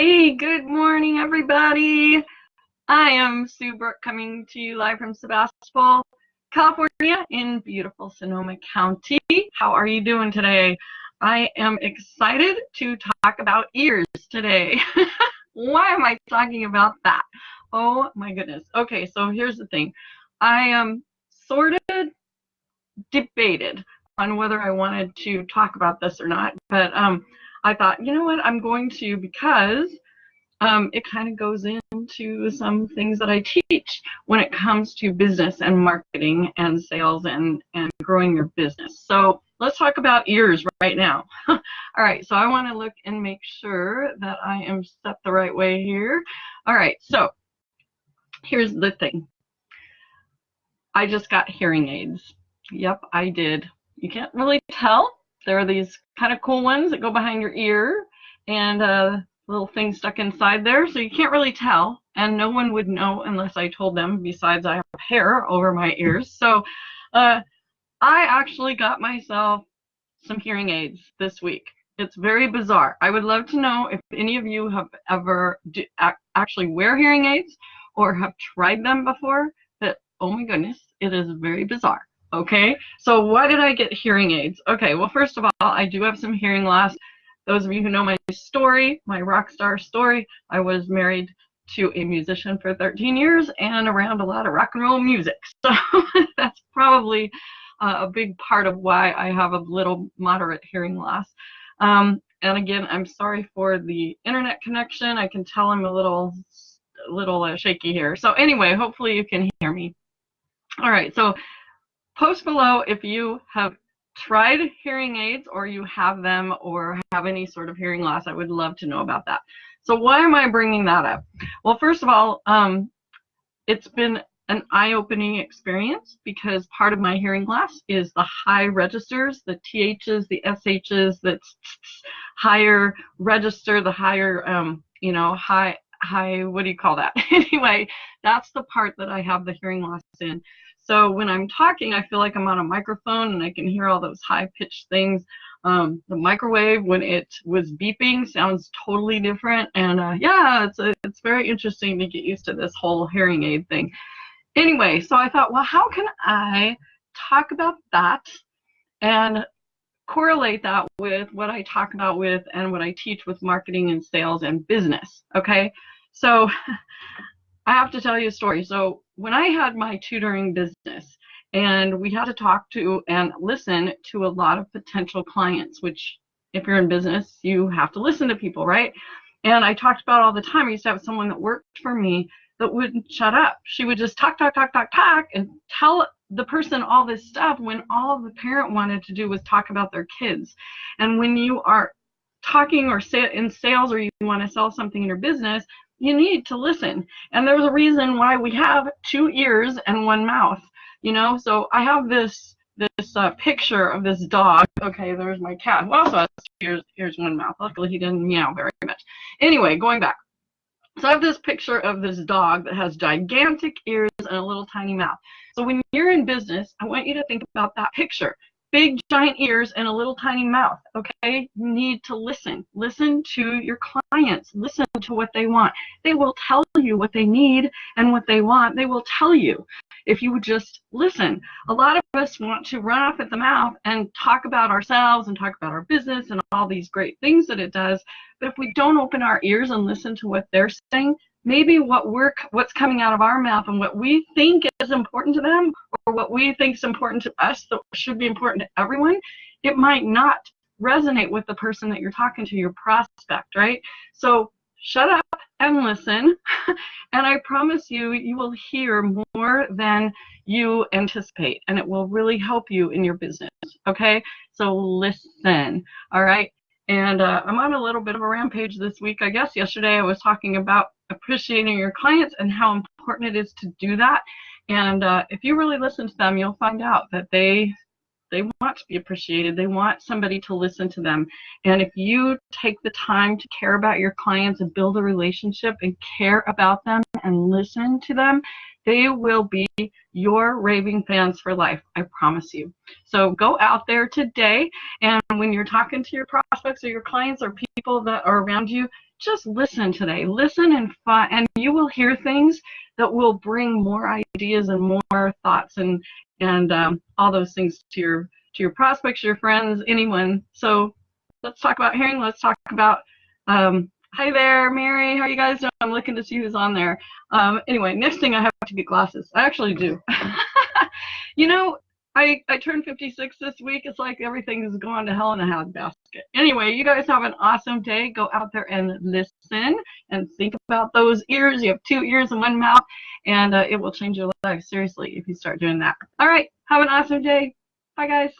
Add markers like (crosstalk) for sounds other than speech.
Hey, good morning, everybody. I am Sue Brooke coming to you live from Sebastopol, California in beautiful Sonoma County. How are you doing today? I am excited to talk about ears today. (laughs) Why am I talking about that? Oh my goodness. Okay, so here's the thing. I am sort of debated on whether I wanted to talk about this or not, but um, I thought, you know what, I'm going to because um, it kind of goes into some things that I teach when it comes to business and marketing and sales and, and growing your business. So let's talk about ears right now. (laughs) All right, so I want to look and make sure that I am set the right way here. All right, so here's the thing. I just got hearing aids. Yep, I did. You can't really tell. There are these kind of cool ones that go behind your ear and a uh, little thing stuck inside there, so you can't really tell. And no one would know unless I told them, besides I have hair over my ears. So uh, I actually got myself some hearing aids this week. It's very bizarre. I would love to know if any of you have ever do, actually wear hearing aids or have tried them before. That, oh my goodness, it is very bizarre. Okay, so why did I get hearing aids? Okay, well, first of all, I do have some hearing loss. Those of you who know my story, my rock star story, I was married to a musician for 13 years and around a lot of rock and roll music. (laughs) So that's probably uh, a big part of why I have a little moderate hearing loss. Um, and again, I'm sorry for the internet connection. I can tell I'm a little, little uh, shaky here. So anyway, hopefully you can hear me. All right, so post below if you have tried hearing aids or you have them or have any sort of hearing loss. I would love to know about that. So why am I bringing that up? Well, first of all, um, it's been an eye-opening experience because part of my hearing loss is the high registers, the THs, the SHs, the higher register, the higher, um, you know, high, high, what do you call that? (laughs) anyway, that's the part that I have the hearing loss in. So when I'm talking, I feel like I'm on a microphone and I can hear all those high pitched things. Um, the microwave, when it was beeping, sounds totally different. And uh, yeah, it's, a, it's very interesting to get used to this whole hearing aid thing. Anyway, so I thought, well, how can I talk about that and correlate that with what I talk about with and what I teach with marketing and sales and business. Okay, so (laughs) I have to tell you a story. So when I had my tutoring business, and we had to talk to and listen to a lot of potential clients, which if you're in business, you have to listen to people, right? And I talked about all the time. I used to have someone that worked for me that wouldn't shut up. She would just talk, talk, talk, talk, talk, and tell the person all this stuff when all the parent wanted to do was talk about their kids. And when you are talking or in sales or you want to sell something in your business, you need to listen. And there's a reason why we have two ears and one mouth, you know? So I have this this uh, picture of this dog. Okay, there's my cat who also has ears, ears one mouth. Luckily he didn't meow very much. Anyway, going back. So I have this picture of this dog that has gigantic ears and a little tiny mouth. So when you're in business, I want you to think about that picture big giant ears and a little tiny mouth okay? You need to listen. Listen to your clients. Listen to what they want. They will tell you what they need and what they want. They will tell you. If you would just listen. A lot of us want to run off at the mouth and talk about ourselves and talk about our business and all these great things that it does. But if we don't open our ears and listen to what they're saying maybe what we're what's coming out of our mouth and what we think is important to them or what we think is important to us that should be important to everyone it might not resonate with the person that you're talking to your prospect right? So shut up and listen. (laughs) And i promise you you will hear more than you anticipate and it will really help you in your business okay? So listen all right and uh, I'm on a little bit of a rampage this week. I guess yesterday I was talking about appreciating your clients and how important it is to do that. And uh, if you really listen to them, you'll find out that they They want to be appreciated. They want somebody to listen to them. And if you take the time to care about your clients and build a relationship and care about them and listen to them, they will be your raving fans for life. I promise you. So go out there today and when you're talking to your prospects or your clients or people that are around you, just listen today. Listen and and you will hear things that will bring more ideas and more thoughts and and um, all those things to your to your prospects, your friends, anyone. So let's talk about hearing. Let's talk about. Um, hi there, Mary. How are you guys doing? I'm looking to see who's on there. Um, anyway, next thing I have to get glasses. I actually do. (laughs) you know, I, I turned 56 this week. It's like everything is going to hell in a handbasket. Anyway, you guys have an awesome day. Go out there and listen and think about those ears. You have two ears and one mouth, and uh, it will change your life, seriously, if you start doing that. All right, have an awesome day. Bye, guys.